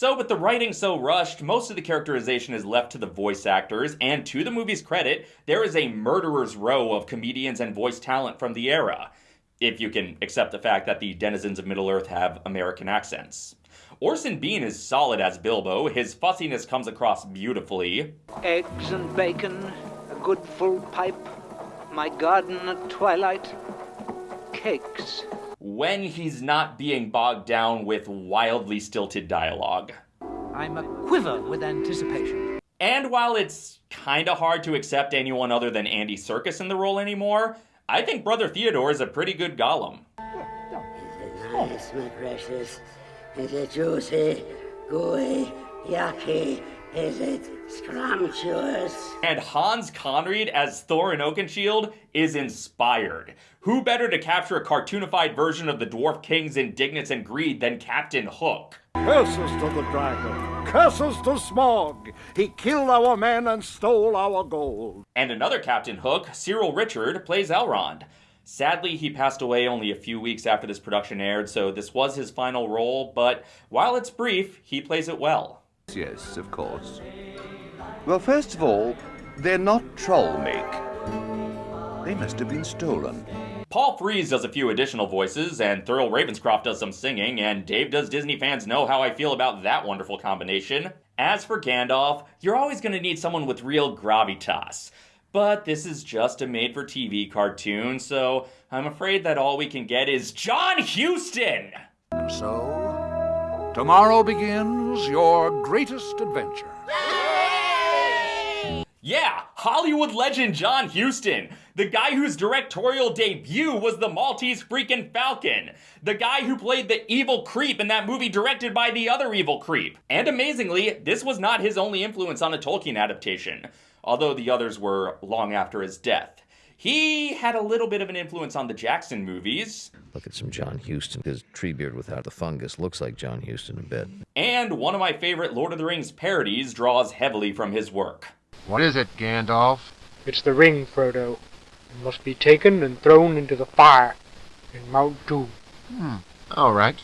But with the writing so rushed, most of the characterization is left to the voice actors, and to the movie's credit, there is a murderer's row of comedians and voice talent from the era. If you can accept the fact that the denizens of Middle Earth have American accents. Orson Bean is solid as Bilbo. His fussiness comes across beautifully. Eggs and bacon, a good full pipe, my garden at twilight, cakes. When he's not being bogged down with wildly stilted dialogue. I'm a quiver with anticipation. And while it's kinda hard to accept anyone other than Andy Serkis in the role anymore, I think Brother Theodore is a pretty good Gollum. Is nice, my precious? Is it juicy, gooey, yucky? Is it scrumptious? And Hans Conried as Thorin Oakenshield is inspired. Who better to capture a cartoonified version of the Dwarf King's indignance and greed than Captain Hook? Curses to the dragon! Curses to Smaug! He killed our men and stole our gold! And another Captain Hook, Cyril Ritchard, plays Elrond. Sadly, he passed away only a few weeks after this production aired, so this was his final role, but while it's brief, he plays it well. Yes, of course. Well, first of all, they're not troll make. They must have been stolen. Paul Frees does a few additional voices, and Thurl Ravenscroft does some singing, and Dave does Disney fans know how I feel about that wonderful combination. As for Gandalf, you're always going to need someone with real gravitas. But this is just a made for TV cartoon, so I'm afraid that all we can get is John Huston! And so, tomorrow begins your greatest adventure. Yeah, Hollywood legend John Huston. The guy whose directorial debut was the Maltese freaking Falcon. The guy who played the evil creep in that movie directed by the other evil creep. And amazingly, this was not his only influence on a Tolkien adaptation, although the others were long after his death. He had a little bit of an influence on the Jackson movies. Look at some John Huston. His Treebeard without the fungus looks like John Huston a bit. And one of my favorite Lord of the Rings parodies draws heavily from his work. What is it, Gandalf? It's the ring, Frodo. It must be taken and thrown into the fire in Mount Doom. Hmm. All right.